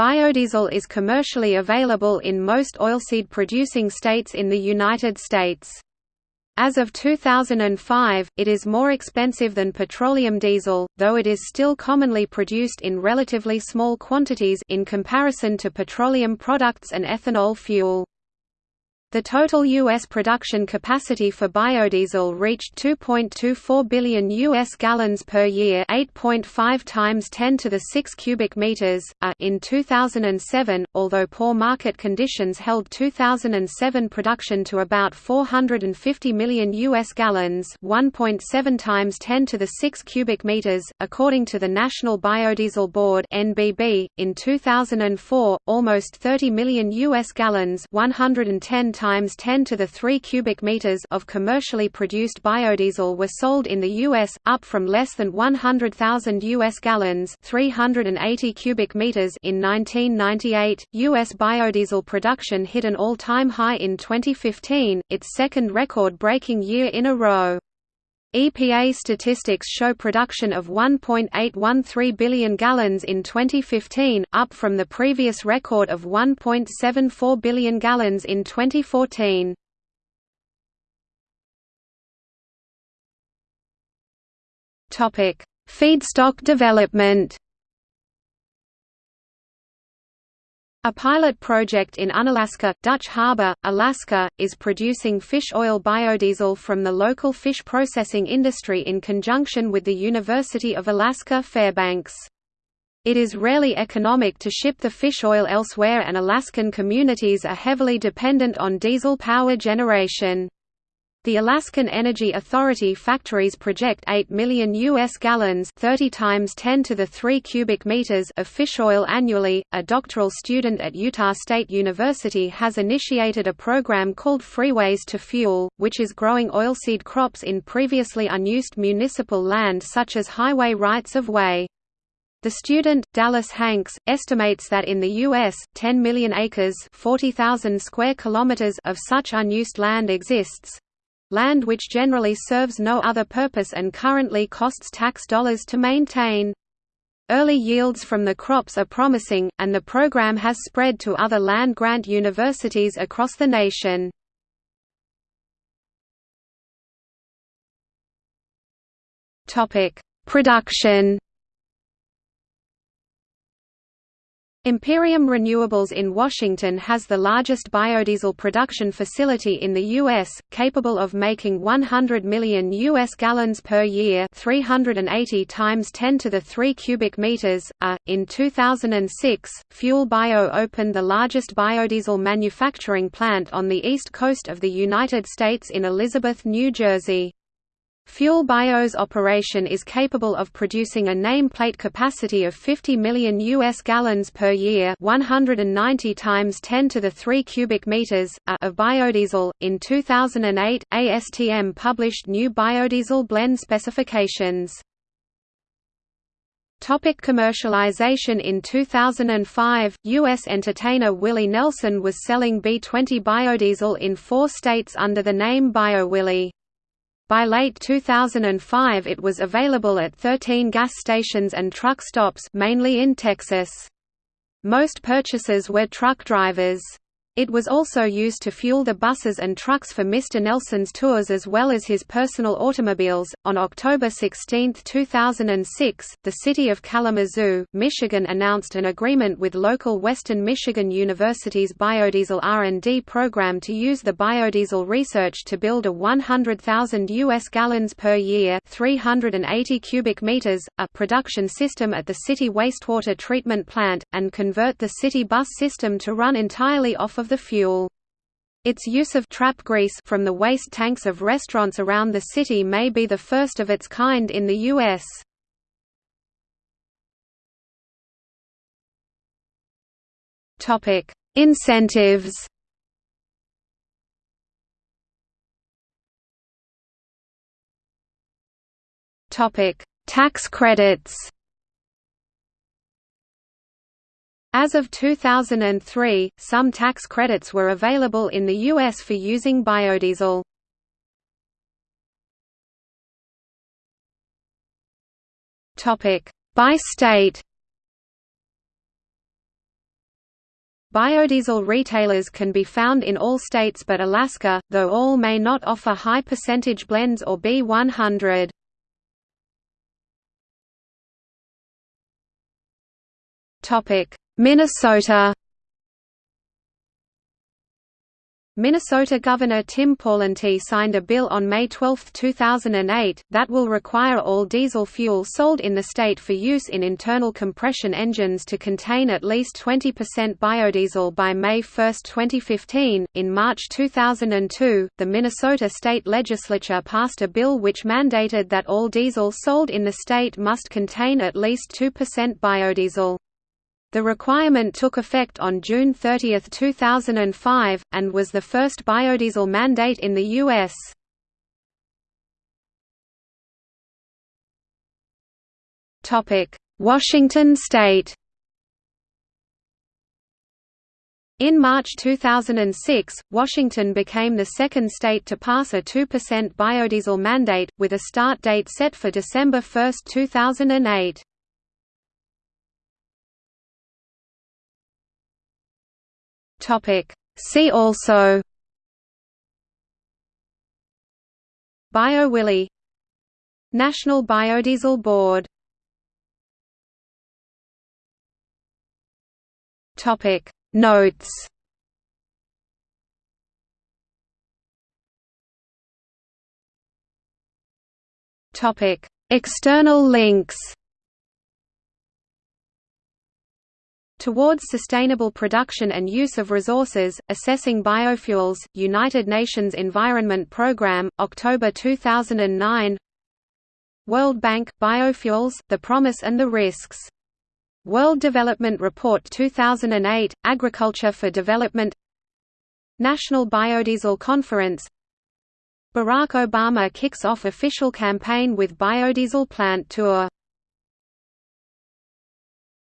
Biodiesel is commercially available in most oilseed-producing states in the United States. As of 2005, it is more expensive than petroleum diesel, though it is still commonly produced in relatively small quantities in comparison to petroleum products and ethanol fuel. The total U.S. production capacity for biodiesel reached 2.24 billion U.S. gallons per year 8.5 times 10 to the 6 cubic meters, a, in 2007, although poor market conditions held 2007 production to about 450 million U.S. gallons 1.7 times 10 to the 6 cubic meters, according to the National Biodiesel Board NBB. .In 2004, almost 30 million U.S. gallons 110 times 10 to the 3 cubic meters of commercially produced biodiesel were sold in the US, up from less than 100,000 US gallons, 380 cubic meters in 1998. US biodiesel production hit an all-time high in 2015, its second record-breaking year in a row. EPA statistics show production of 1.813 billion gallons in 2015, up from the previous record of 1.74 billion gallons in 2014. Topic: Feedstock development. A pilot project in Unalaska, Dutch Harbor, Alaska, is producing fish oil biodiesel from the local fish processing industry in conjunction with the University of Alaska Fairbanks. It is rarely economic to ship the fish oil elsewhere and Alaskan communities are heavily dependent on diesel power generation. The Alaskan Energy Authority factories project 8 million US gallons, 30 times 10 to the 3 cubic meters of fish oil annually. A doctoral student at Utah State University has initiated a program called Freeways to Fuel, which is growing oilseed crops in previously unused municipal land such as highway rights of way. The student, Dallas Hanks, estimates that in the U.S., 10 million acres 40,000 square kilometers of such unused land exists, land which generally serves no other purpose and currently costs tax dollars to maintain. Early yields from the crops are promising, and the program has spread to other land-grant universities across the nation. Production Imperium Renewables in Washington has the largest biodiesel production facility in the U.S., capable of making 100 million U.S. gallons per year 380 times 10 to the 3 cubic meters. A. In 2006, Fuel Bio opened the largest biodiesel manufacturing plant on the east coast of the United States in Elizabeth, New Jersey. Fuel Bio's operation is capable of producing a nameplate capacity of 50 million US gallons per year, 190 times 10 to the 3 cubic meters of biodiesel. In 2008, ASTM published new biodiesel blend specifications. Topic commercialization In 2005, U.S. entertainer Willie Nelson was selling B20 biodiesel in four states under the name BioWillie. By late 2005 it was available at 13 gas stations and truck stops mainly in Texas. Most purchasers were truck drivers. It was also used to fuel the buses and trucks for Mr. Nelson's tours as well as his personal automobiles. On October 16, 2006, the city of Kalamazoo, Michigan announced an agreement with local Western Michigan University's biodiesel R&D program to use the biodiesel research to build a 100,000 US gallons per year, 380 cubic meters, a production system at the city wastewater treatment plant and convert the city bus system to run entirely off of the fuel. Its use of trap grease from the waste tanks of restaurants around the city may be the first of its kind in the U.S. Topic: Incentives. Topic: Tax credits. As of 2003, some tax credits were available in the U.S. for using biodiesel. By state Biodiesel retailers can be found in all states but Alaska, though all may not offer high percentage blends or B100. Minnesota Minnesota Governor Tim Pawlenty signed a bill on May 12, 2008, that will require all diesel fuel sold in the state for use in internal compression engines to contain at least 20% biodiesel by May 1, 2015. In March 2002, the Minnesota state legislature passed a bill which mandated that all diesel sold in the state must contain at least 2% biodiesel. The requirement took effect on June 30, 2005, and was the first biodiesel mandate in the U.S. Washington state In March 2006, Washington became the second state to pass a 2% biodiesel mandate, with a start date set for December 1, 2008. Topic. See also BioWillie National Biodiesel Board Topic Notes Topic External links Towards Sustainable Production and Use of Resources, Assessing Biofuels, United Nations Environment Programme, October 2009 World Bank, Biofuels, The Promise and the Risks. World Development Report 2008, Agriculture for Development. National Biodiesel Conference. Barack Obama kicks off official campaign with biodiesel plant tour